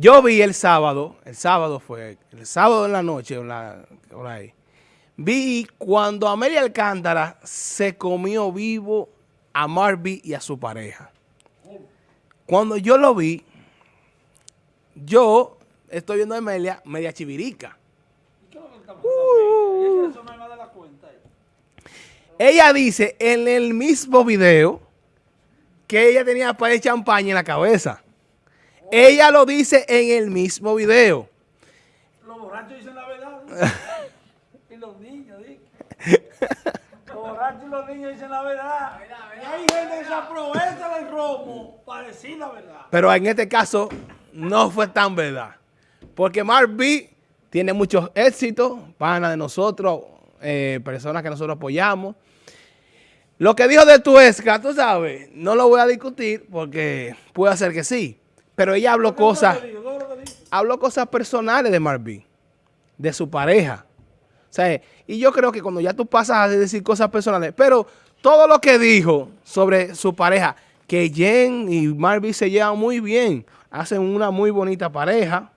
Yo vi el sábado, el sábado fue, el sábado en la noche, por ahí, vi cuando Amelia Alcántara se comió vivo a Marby y a su pareja. Cuando yo lo vi, yo estoy viendo a Amelia media chivirica. Uh. Ella dice en el mismo video que ella tenía para de champaña en la cabeza. Ella lo dice en el mismo video. Los borrachos dicen la verdad. y los niños, Los borrachos y los niños dicen la verdad. Y hay gente que se aprovecha del romo para decir la verdad. Pero en este caso no fue tan verdad. Porque Mark B tiene muchos éxitos, pana de nosotros, eh, personas que nosotros apoyamos. Lo que dijo de Tuesca, tú sabes, no lo voy a discutir porque puede ser que sí. Pero ella habló cosas, habló cosas personales de Marvin, de su pareja. O y yo creo que cuando ya tú pasas a decir cosas personales, pero todo lo que dijo sobre su pareja, que Jen y Marvin se llevan muy bien, hacen una muy bonita pareja,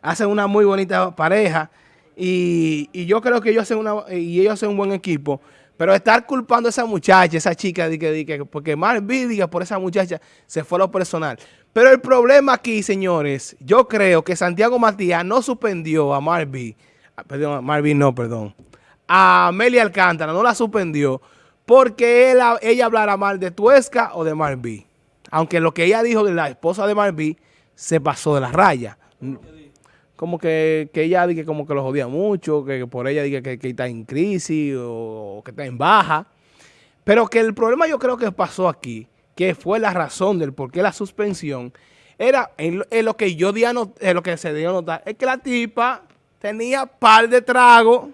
hacen una muy bonita pareja, y, y yo creo que ellos hacen, una, y ellos hacen un buen equipo, pero estar culpando a esa muchacha, esa chica, de que, de que, porque más diga por esa muchacha se fue lo personal. Pero el problema aquí, señores, yo creo que Santiago Matías no suspendió a Marvin, perdón, Marvin no, perdón, a Amelia Alcántara, no la suspendió porque ella hablara mal de Tuesca o de Marvin. Aunque lo que ella dijo de la esposa de Marvin se pasó de la raya como que, ella dice como que lo jodía mucho, que, por ella diga que, está en crisis o, que está en baja. Pero que el problema yo creo que pasó aquí, que fue la razón del por qué la suspensión, era en, lo que yo di en lo que se dio a notar, es que la tipa tenía par de trago,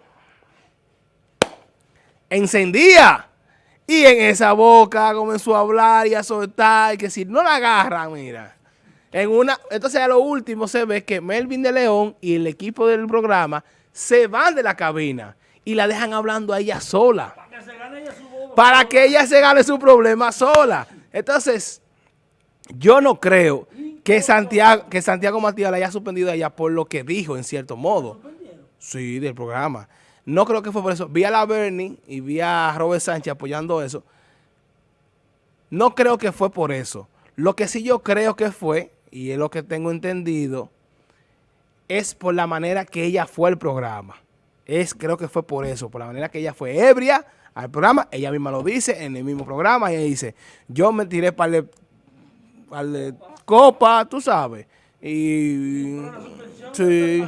encendía. Y en esa boca comenzó a hablar y a soltar, y que si no la agarran, mira. En una, entonces a lo último se ve que Melvin de León y el equipo del programa se van de la cabina y la dejan hablando a ella sola. Para que, se gane ella su para que ella se gane su problema sola. Entonces, yo no creo que Santiago, que Santiago Matías la haya suspendido a ella por lo que dijo, en cierto modo. Sí, del programa. No creo que fue por eso. Vi a la Bernie y vi a Robert Sánchez apoyando eso. No creo que fue por eso. Lo que sí yo creo que fue y es lo que tengo entendido, es por la manera que ella fue al programa. Es, creo que fue por eso, por la manera que ella fue ebria al programa. Ella misma lo dice en el mismo programa. Ella dice, yo me tiré para el, copa, tú sabes. Y... Sí.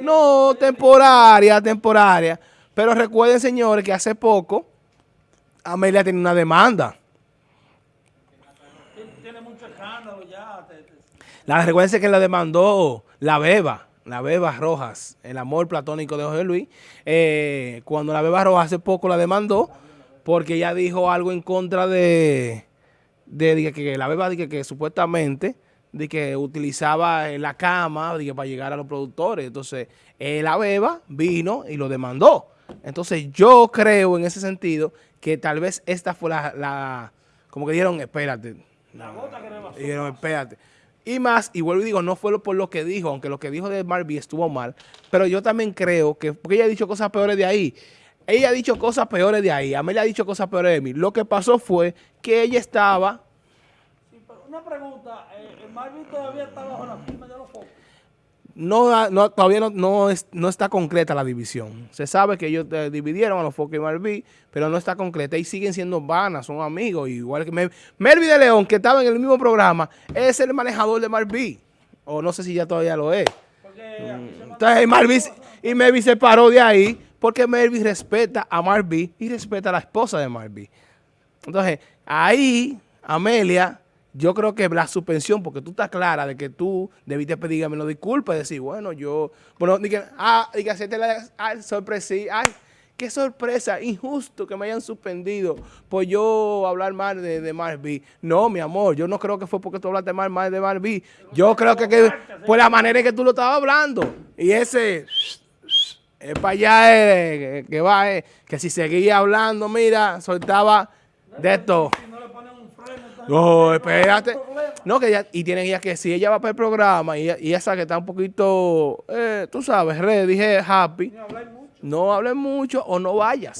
No, temporaria, temporaria. Pero recuerden, señores, que hace poco Amelia tiene una demanda. Tiene mucho escándalo ya. La recuerden que la demandó la Beba, la Beba Rojas, el amor platónico de José Luis. Eh, cuando la Beba Rojas hace poco la demandó, porque ella dijo algo en contra de, de, que, la Beba que, que supuestamente de que utilizaba la cama para llegar a los productores. Entonces, eh, la Beba vino y lo demandó. Entonces, yo creo en ese sentido que tal vez esta fue la, como que dijeron, espérate. La gota que Dijeron, espérate. Y más, y vuelvo y digo, no fue por lo que dijo, aunque lo que dijo de Marby estuvo mal, pero yo también creo que, porque ella ha dicho cosas peores de ahí, ella ha dicho cosas peores de ahí, Amelia ha dicho cosas peores de mí. Lo que pasó fue que ella estaba... Sí, pero una pregunta, eh, Marby todavía está bajo la firma de los focos no, todavía no, no, está concreta la división. Se sabe que ellos eh, dividieron a los Foques y Marví, pero no está concreta y siguen siendo vanas, son amigos. Igual que Melvi de León, que estaba en el mismo programa, es el manejador de Marví. O no sé si ya todavía lo es. Mm. Entonces Marví, y Melvi se paró de ahí porque Melvi respeta a Marví y respeta a la esposa de Marví. Entonces, ahí Amelia yo creo que la suspensión, porque tú estás clara de que tú debiste pedirme lo disculpas y decir, bueno, yo, bueno, dije, ah, dije, hacerte la ay, sorpresa, ay, qué sorpresa, injusto que me hayan suspendido por yo hablar mal de, de Marby. No, mi amor, yo no creo que fue porque tú hablaste mal, mal de Marby. Yo creo que, que fue la manera en que tú lo estabas hablando. Y ese, es para allá, eh, que va, eh, que si seguía hablando, mira, soltaba de esto. No, espérate. No, que ella, y tienen ella que si ella va para el programa y ella, y sabe que está un poquito, eh, tú sabes, red, dije happy, no hables mucho o no vayas.